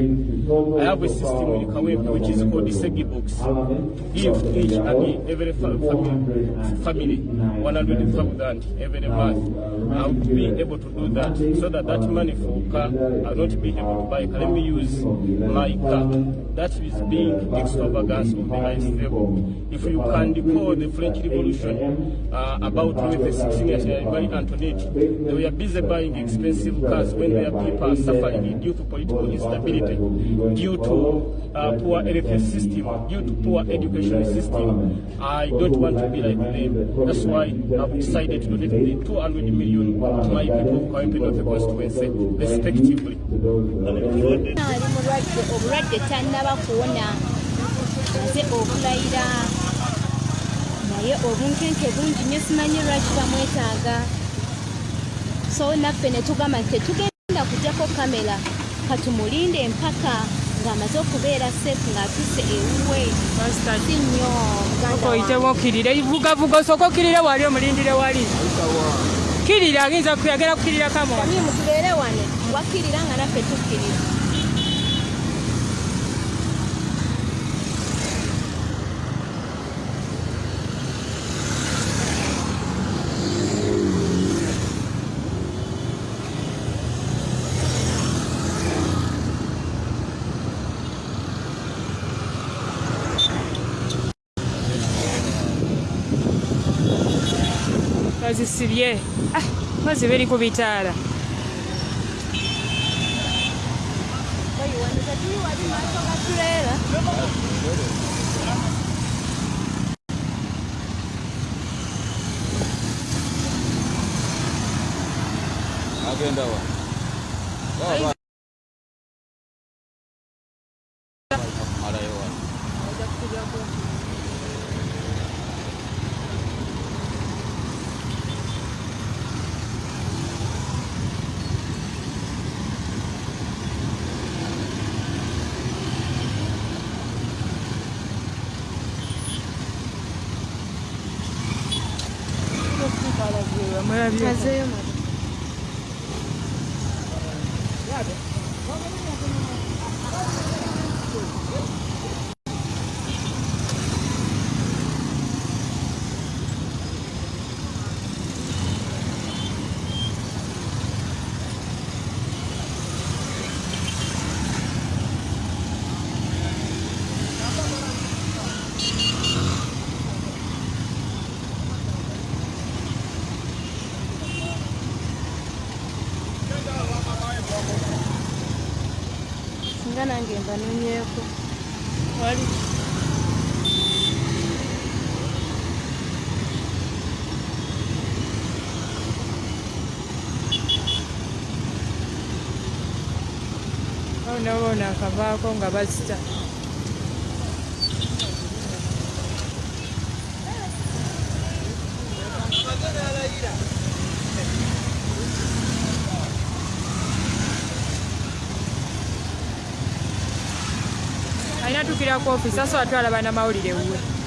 Thank you. I have a system in Kawempe which is called the Segi box give each and every family, family 100,000 every month. I would be able to do that so that that money for car I'll not be able to buy. Let me use my car. That is being extravagance of the highest level. If you can recall the French Revolution uh, about Louis the 16th by Antoinette, they were busy buying expensive cars when their people are suffering due to political instability, due to uh, poor health system, due to poor education system. I don't want to be like them. That's why I've decided to donate the 200 million to my people of Kawempe North constituency, respectively. ali mulwadde obulwadde tannaba kuwona aze okulayira naye obunkenke bungi nnyo simanyi lwaki bamwetaaga so naffe ne tugamba tetugenda kujjako kamera katumulinde empaka ng'amaze okubeera seefu ng'atuuse ewuwe. Si nnyo oyitemu okkirire vugavuga osooka okkirire wali omulindire wali. Kirira ayinza kuyagera kukkirira kamwa Tamimu tubeere wane wakkirira nga naffe tukkirira basibye bazibe ah, eri ku bitaala. Agenda Mas eu. Akavaako nga bazita alina tukira ku ofisi asa watwala bannamawulire wuwe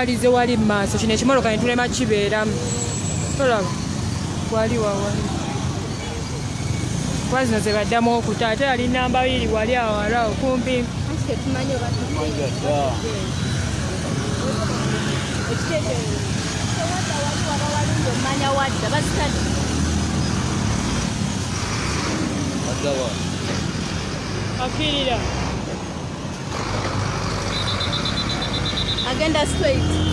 walize wali mu maaso kino ekimoloka ne tulema kibeeramu. Tolaba wali wawali kuba zino ze baddamu okuta. Ate yali namba biri wali awala okumpi. Anti tetumanyi oba ekiteeteerezo tewadda wali waba walungi omumanya wadda bazitadde akirira ugenda straight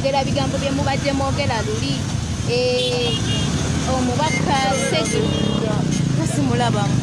ate kwogera bigambo bye mubadde mwogera luli. Eh, omubaka segi kasimulabamu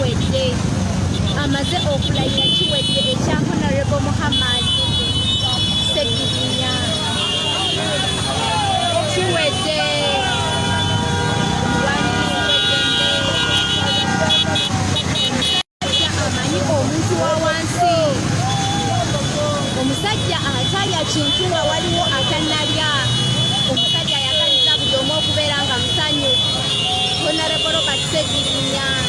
kiwedde amaze okulayira kiwedde ekya honorable muhammad segirinya kiwedde amanyi omuntu wa wansi. Omusajja atalya kintu nga waliwo atannalya omusajja ayagaliza buli omu okubeera nga musanyu. Honarebo robert segirinya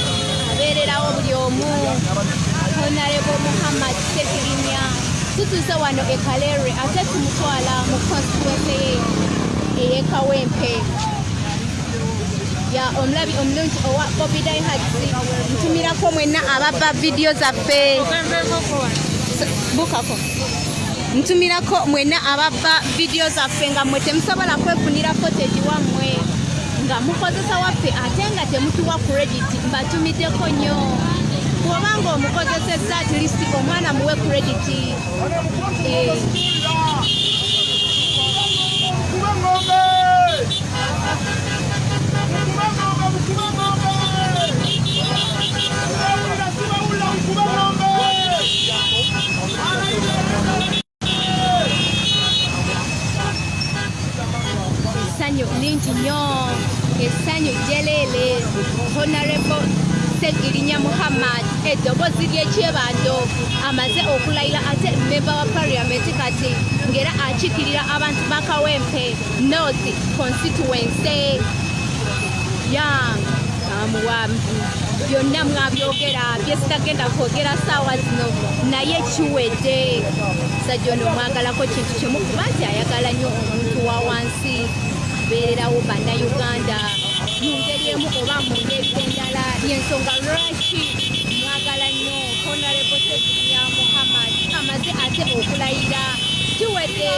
abeererawo buli omu honarebo muhammad segirinya tutuuse wano e kalerwe ate tumutwala mu constituency ye ey'ekawempe ya omulabi omulungi owa bobi daihads ntumirako mwenna ababba vidiyo zaffe bukako ntumirako mwenna ababba vidiyo zaffe nga mmwe temusobola kwefunira footage wammwe nga mukozesa waffe ate nga temutuwa credit mbatumiddeko nnyo. Bw'obanga omukozesezza at least omwana muwe credit Eh, essanyu lingi nnyo essanyu jeleele honorable segirinya muhammad eddoboozi ly'ekyebando amaze okulayira ate memba wa paliamenti kati ng'era akiikirira abantu ba kawempe north constituency. Ya mwamuwa byonna mwabyogera byesitagenda kwogera saawa zino naye kiwedde. Musajja ono omwagalako kintu kimu kuba nti ayagala nnyo omuntu wa wansi abeererawo bannayuganda mu ngeri emu oba mu ngeri endala yensonga lwaki mwagala nnyo honarebo seginya muhammad amaze ate okulayira. Kiwedde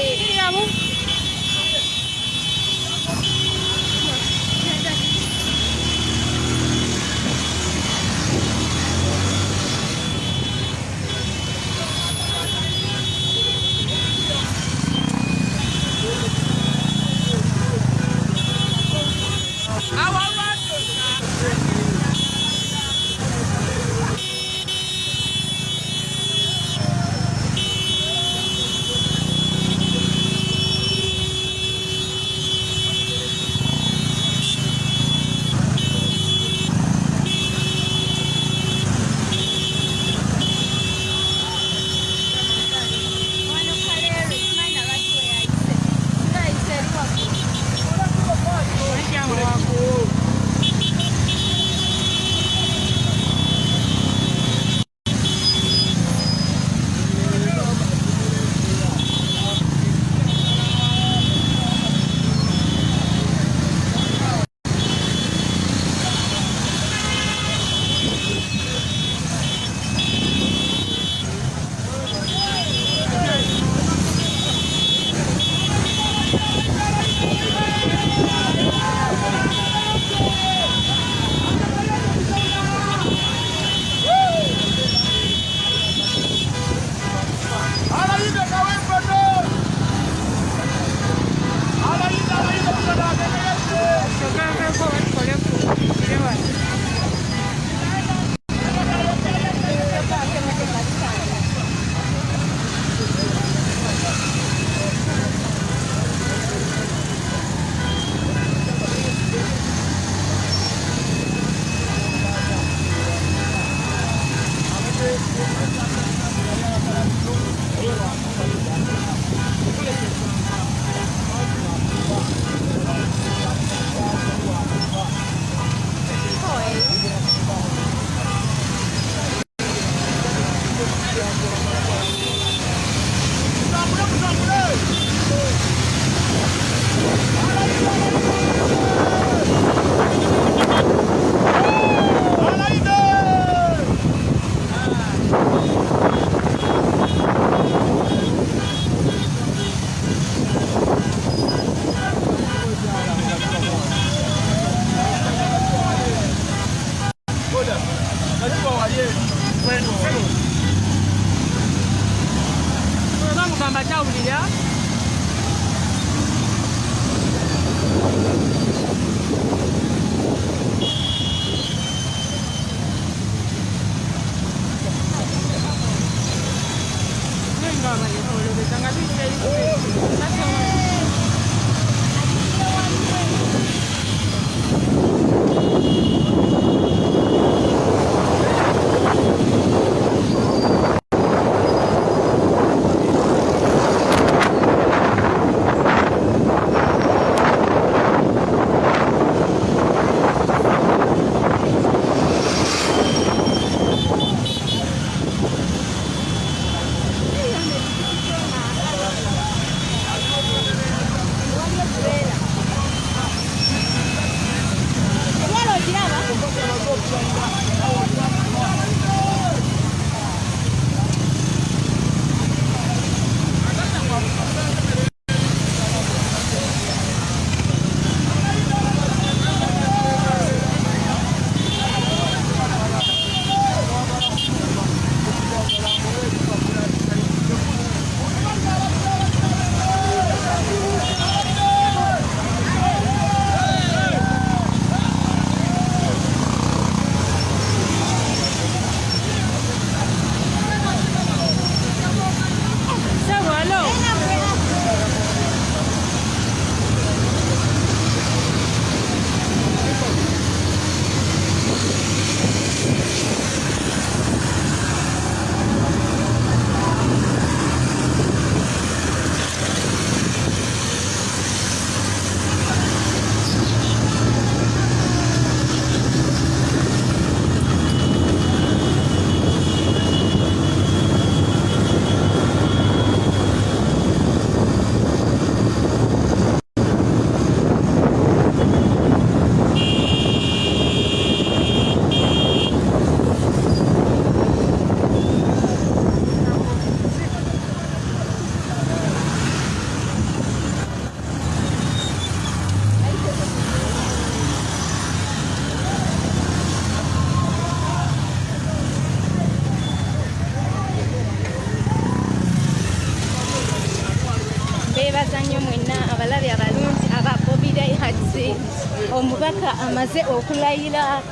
amaze okulayira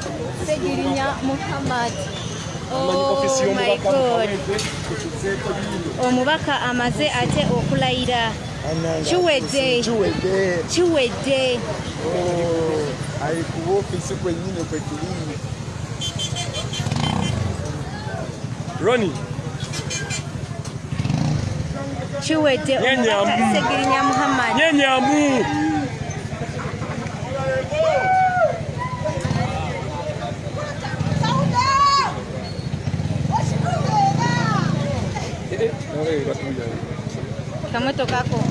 segirinya muhammad. Ofisi Oh omubaka amaze ate okulayira. Kiwedde. Kiwedde. Ali ku ofisi kwennyini kwe tuli roni. Kiwedde. Omubaka segirinya muhammad. Nyenyamu Noto Kako.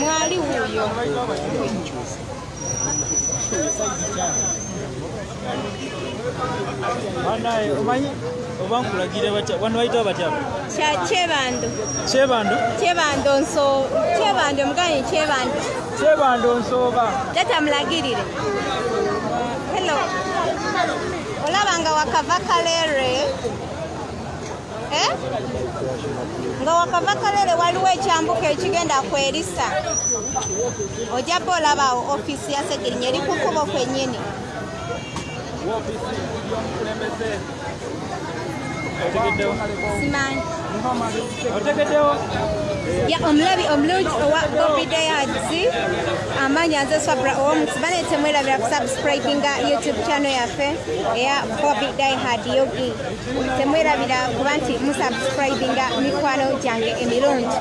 Mwali wuuyo banaye omanyi oba nkulagire batya? Wano bayita batya? Kya kyebando kyebando kyebando nso kyebando omuganyi kyebando kyebando nsooba tata mulagirire olaba nga wakava kalere eh? nga wakava kalere waliwo ekyambuka ekigenda kwerisa. Ojjaba olabawo ofiisi ya segirinya eri kukubo kwennyini. Otegeddewo simanyi. Otegeddewo ya omulabi omulungi owa gobidayads amaanyi anze swabra ow'omusibane temwerabira kusubscribinga youtube channel yaffe eya bobi dihad yogi. Temwerabira kuba nti musubscribinga mikwano gyange emirungi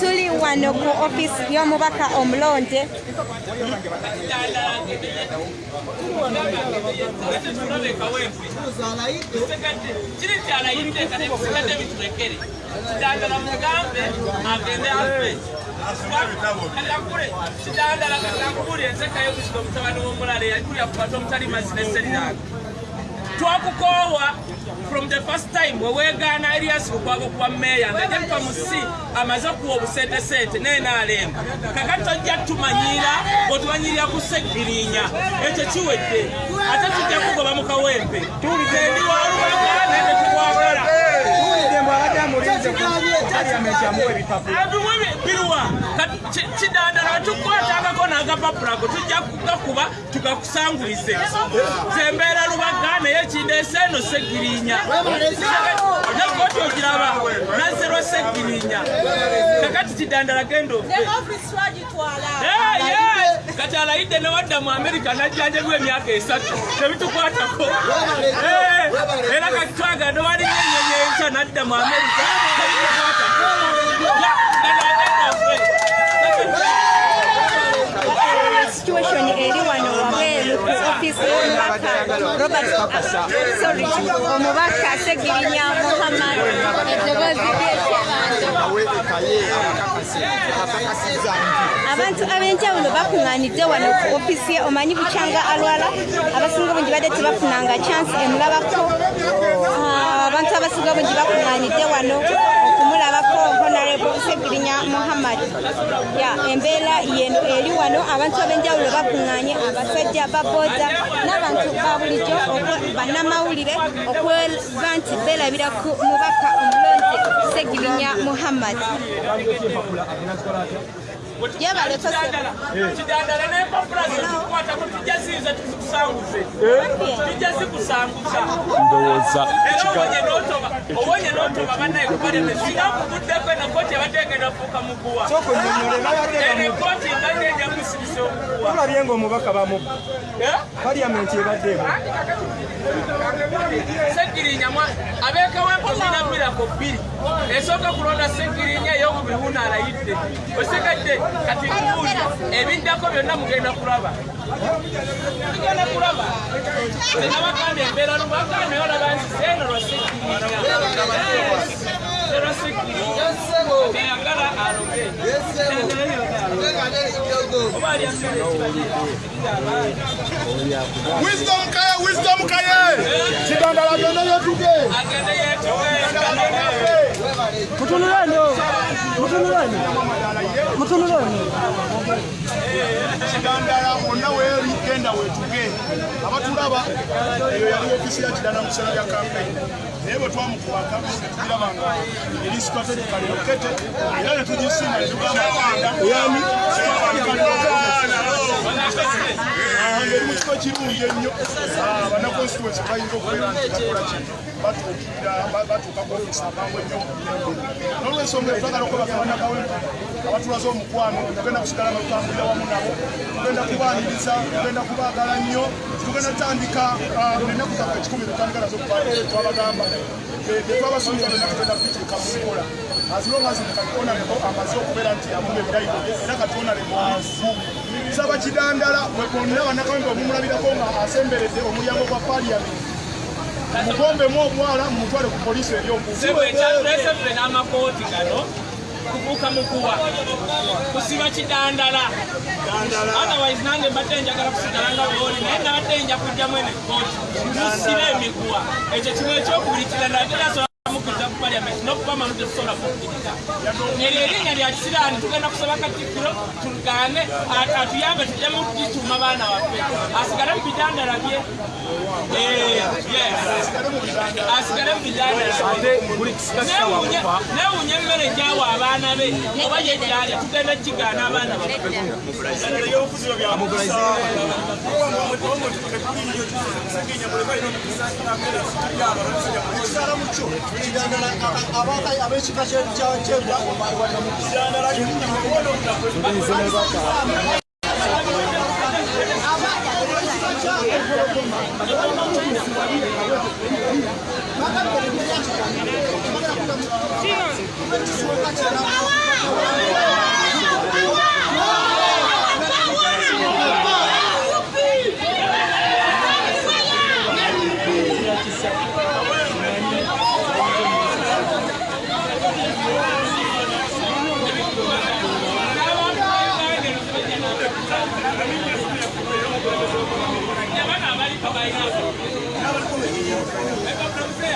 tuli wano ku offisi y'omubaka omulonde. Kiri kyalayidde kati bisigadde biturekere kidandala mugambe agende afe kalakule kidandala kakakubulya ensekayo kusika omutabani w'omulala eyakulya kubata omutali mazzi neseriranga twakukoowa from the first time weweegaana erias lukwago kuwa meeya ngajetuka mu si amaze okuwa obusentesente nenaalemba kakati tojja tumanyira otumanyirira ku segirinya ekyo kiwedde. Ate tujja kugoba mu kawempe. Tendi walubaga nende biruwa kidandala wetukwatangako n'agapapulako tujja kugakuba tugakusangulize zembeera lubaga naye kindeese eno segirinya. Nekoti ogiraba nazerwa segirinya. Kakati kidandala genda ofe Eh, yes. kati alayidde newadda mu amerika najjanjabwa emyaka esatu. Tebitukwatako Eh, era kati twagala newaliyo enyenyi enkya nadda mu amerika tebitukwatako Ya, genda ofe. situation eri wano wabweru ku offisi y'omubaka robert sorry omubaka segirinya muhammad. Eddoboozi ly'ekyebando abantu ab'enjawulo bakuŋŋaanidde wano ku offisi ye omanyi bukyanga alwala abasinga bungi badde tebafunanga chansi emulabako. Ah, abantu abasinga bungi bakuŋŋaanidde wano okumulabako honorable segirinya muhammad ya embeera yeno eri wano. Abantu ab'enjawulo bakuŋŋaanye abasajja babooda n'abantu ba bulijjo bannamawulire okweba nti beerabira ku mubaka omulonzi segirinya muhammad yebaleko kidandala n'empapula zitukwatako tujja ziiza tuzikusanguze tujja zikusanguza ndowooza obonye n'otoba bannaye kubaleme singa kubuddeko eno kooti abadde egenda fuuka muguwa eno ekooti mbadde ejja kusibisa omuguwa tulabye ngaomubaka bamubba paliyamenti ebaddeemu segirinya abekawempo zirina mirako bbiri esooka kulonda segirinya eyokubiri wuno alayidde osigadde kati ebiddako byonna mugenda kulaba. Mugenda kulaba. Tenabagambye embeera lubagambye olaba nti seno lwa segirinya lwa segirinya eyagala aloge Wisdom kaye, wisdom kaye. Kidandala byonna byetuge. agende yetuge mutunulani mutunulani mutunulani Kidandala bonna weeri genda wetuge. Abatulaba eyo yali ofisi ya kidanda mu kiseera bya kampeyini. Naye bwe twamukubaka tulaba nga eri strategically located era ne tugisinga ne tugamba kugenda yani ngeri mu kifo kirungi ennyo Ah, bannaconstituency bayinza okubeera nti bakola ki batuukirira ba- batuuka ku ofisi amangu ennyo n'olwensonga eyo twagala okwebaka bannakawempa abatulaze omukwano tugenda kusigala nga tutambulira wamu nabo tugenda kubaaniriza tugenda kubaagala nnyo tugenda tutandika ah, ennaku zaffe ekikumi tutandika nazo twabagamba twabasuubiza byonna tugenda kubituuka mu nkola azilongazi katonaleko amaze okubeera nti amuba ebirayiro era katonale mwavu saba kidandala bwe bonna bannakawempe omumulabirako nga asemberedde omulyango gwa paliyamenti mugombemu obwala mumutwale ku poliisi ffe n'amakooti gano kubuuka mukuwa kusiba kidandala. Otherwise nange mbadde njagala kusigala nga bwoli naye nabadde nja kujjamu ene kooti musibe emiguwa ekyo kimu ekyokubiri kidandala mukiriza ku paliamenti n'okubama mutetusobola kukkiriza eryo erinnya lya kisiraani tugenda kusaba katikkiro tugaane atuyambe tujjamu kugituuma baana baffe. Asigale mu bidandala bye. Eh, yes. asigale mu newunya emmere gyawa abaana be oba yekyalya tugenda kigaana abaana baffe abekika kyenda abaana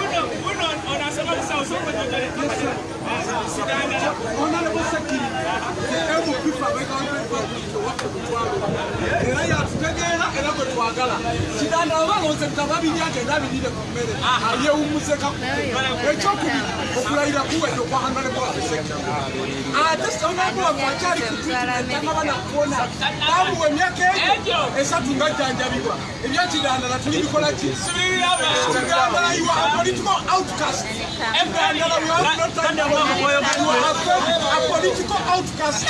Uno, uno, on a seulement ça, on s'en peut donner. Era yatutegeera era gwe twagala kidandala balonze tababirya agenda abirire ku mmere yewumuseka ekyokubiri okulayira kuwedde okwa hangalebwafeseki ate onabulamu akyali kutuitangaba nakuwona bamuwa emyaka egyo esatu ngajjanjabibwa ebyakidandala tuli bikola ki kidandala you are a political outcast a political outcast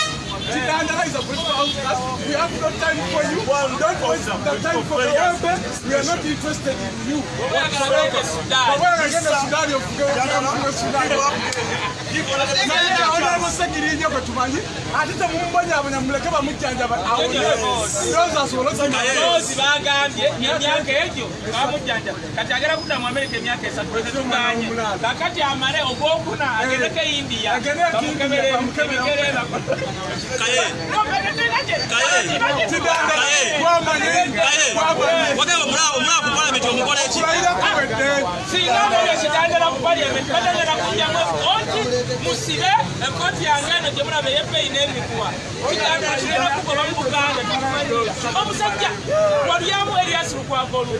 We have no time for you. Well, the time for the. We are not interested in you. But we're against the Sudan. You're against Sudan. Onabusegirinye gwe tumanyi ate temumumbonyabonya muleke bamujjanjaba awondoza asobole boozi bagambye emyaka egyo bamujjanja kati agera kudda mu amerika emyaka esatu tetuganye kakati amale ogwokuna agendeko indiya bamukeberera singa nolyo kitandala ku paliamenti batandala kunjamu oti musibe ekooti yange eno gye mulaba eyebbeeyi n'emiguwa kitandala kirena kugoba mu buganda. Omusajja walyamu eriasi lukwaga olugwe